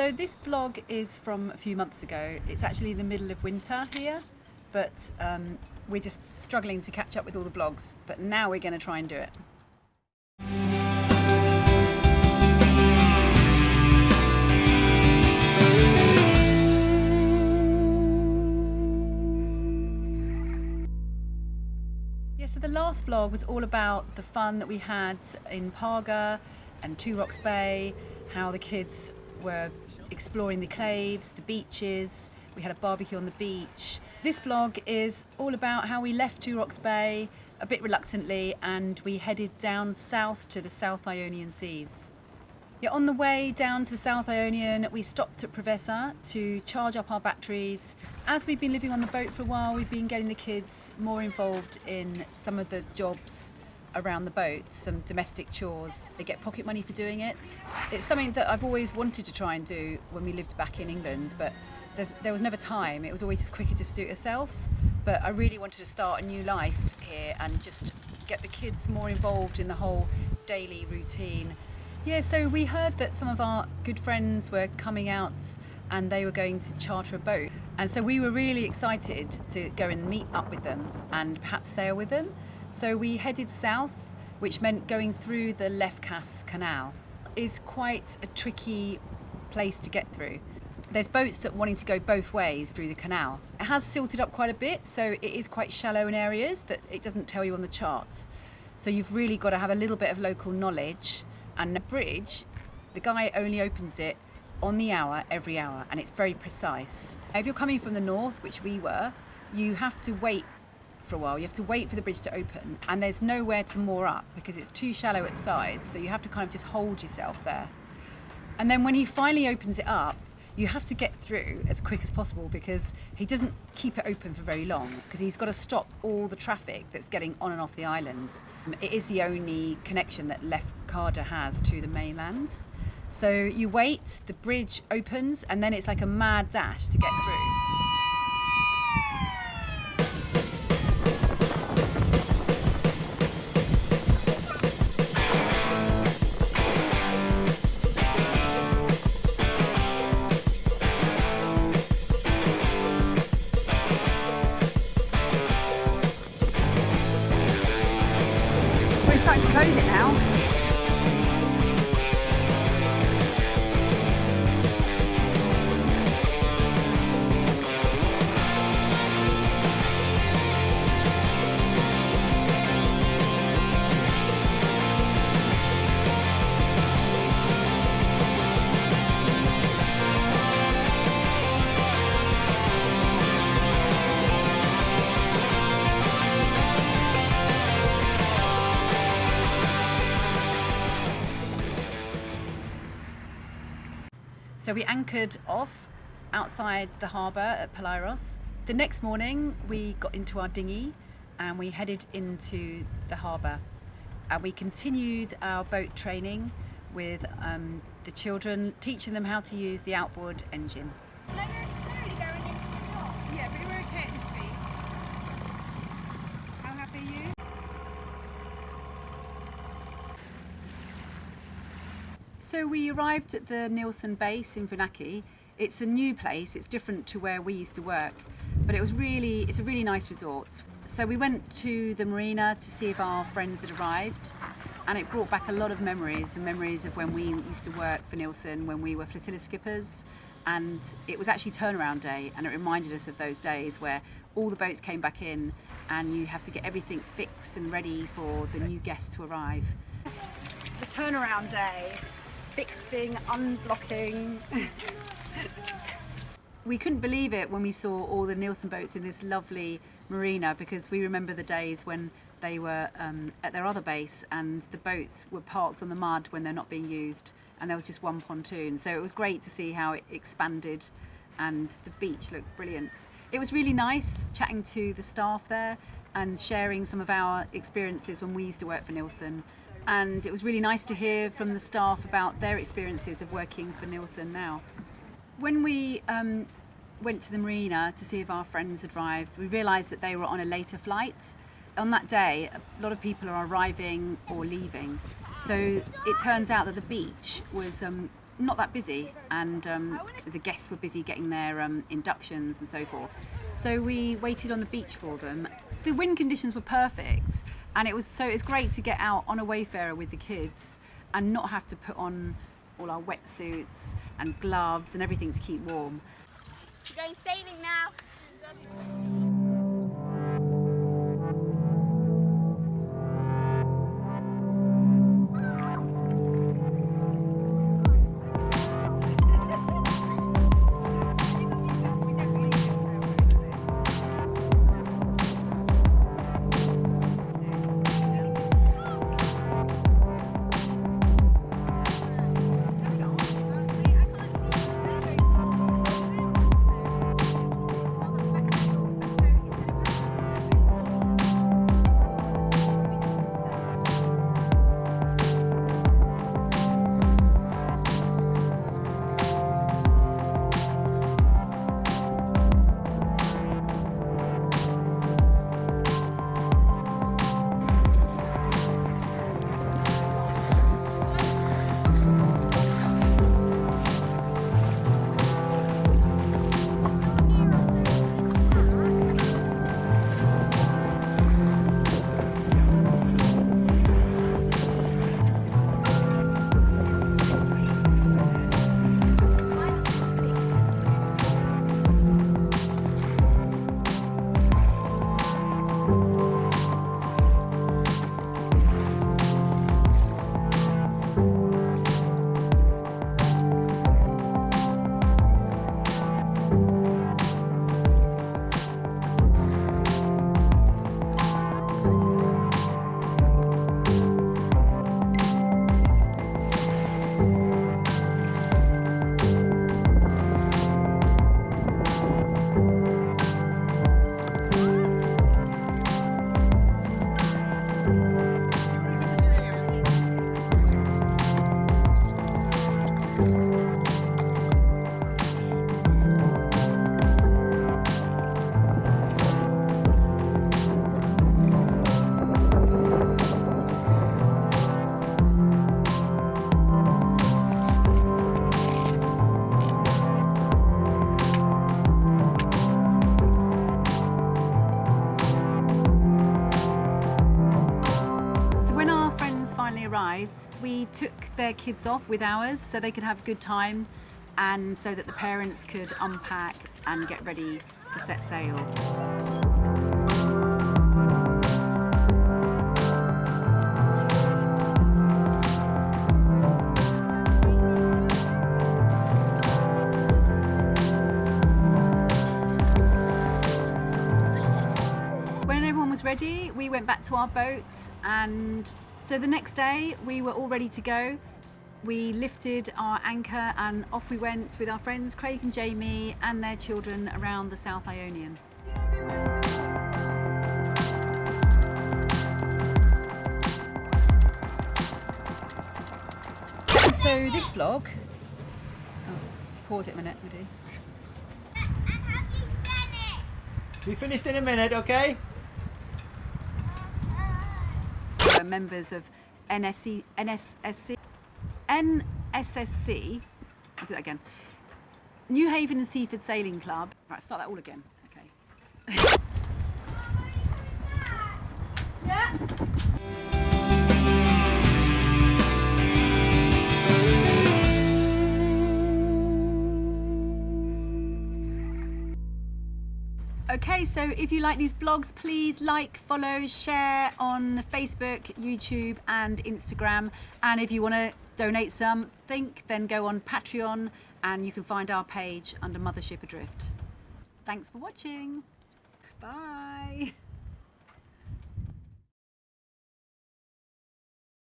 So this blog is from a few months ago. It's actually the middle of winter here, but um, we're just struggling to catch up with all the blogs. But now we're going to try and do it. Yeah, so the last blog was all about the fun that we had in Parga and Two Rocks Bay, how the kids were exploring the claves, the beaches, we had a barbecue on the beach. This blog is all about how we left Two Rocks Bay a bit reluctantly and we headed down south to the South Ionian Seas. Yeah, on the way down to the South Ionian, we stopped at Preveza to charge up our batteries. As we've been living on the boat for a while, we've been getting the kids more involved in some of the jobs around the boat, some domestic chores. They get pocket money for doing it. It's something that I've always wanted to try and do when we lived back in England, but there was never time. It was always just quicker to do it yourself. But I really wanted to start a new life here and just get the kids more involved in the whole daily routine. Yeah, so we heard that some of our good friends were coming out and they were going to charter a boat. And so we were really excited to go and meet up with them and perhaps sail with them. So we headed south, which meant going through the Lefkas Canal. is quite a tricky place to get through. There's boats that wanting to go both ways through the canal. It has silted up quite a bit, so it is quite shallow in areas that it doesn't tell you on the chart. So you've really got to have a little bit of local knowledge and the bridge, the guy only opens it on the hour every hour and it's very precise. If you're coming from the north, which we were, you have to wait for a while. You have to wait for the bridge to open and there's nowhere to moor up because it's too shallow at the sides. So you have to kind of just hold yourself there. And then when he finally opens it up, you have to get through as quick as possible because he doesn't keep it open for very long because he's got to stop all the traffic that's getting on and off the island. It is the only connection that Lefkada has to the mainland. So you wait, the bridge opens, and then it's like a mad dash to get through. Starting to close it now. So we anchored off outside the harbour at Paleiros. The next morning we got into our dinghy and we headed into the harbour. And we continued our boat training with um, the children, teaching them how to use the outboard engine. Yeah, but we're okay at this speed. How happy are you? So we arrived at the Neilson base in Vounaki. It's a new place, it's different to where we used to work, but it was really, it's a really nice resort. So we went to the marina to see if our friends had arrived and it brought back a lot of memories and memories of when we used to work for Neilson when we were flotilla skippers and it was actually turnaround day and it reminded us of those days where all the boats came back in and you have to get everything fixed and ready for the new guests to arrive. The turnaround day fixing, unblocking. we couldn't believe it when we saw all the Neilson boats in this lovely marina because we remember the days when they were um, at their other base and the boats were parked on the mud when they're not being used and there was just one pontoon. So it was great to see how it expanded and the beach looked brilliant. It was really nice chatting to the staff there and sharing some of our experiences when we used to work for Neilson and it was really nice to hear from the staff about their experiences of working for Neilson now. When we um, went to the marina to see if our friends had arrived, we realised that they were on a later flight. On that day, a lot of people are arriving or leaving. So it turns out that the beach was um, not that busy, and um, the guests were busy getting their um, inductions and so forth. So we waited on the beach for them. The wind conditions were perfect, and it was so it was great to get out on a wayfarer with the kids and not have to put on all our wetsuits and gloves and everything to keep warm. We're going sailing now. When our friends finally arrived, we took their kids off with ours so they could have a good time and so that the parents could unpack and get ready to set sail. When everyone was ready, we went back to our boat, and so the next day we were all ready to go. We lifted our anchor and off we went with our friends Craig and Jamie and their children around the South Ionian. So this blog, oh, let's pause it a minute, we do. Be finished in a minute, okay? Members of NSC, NSSC, NSSC. I'll do that again. Newhaven and Seaford Sailing Club. Right, start that all again. Okay. Okay, so if you like these blogs, please like, follow, share on Facebook, YouTube, and Instagram. And if you want to donate something, then go on Patreon and you can find our page under Mothership Adrift. Thanks for watching. Bye.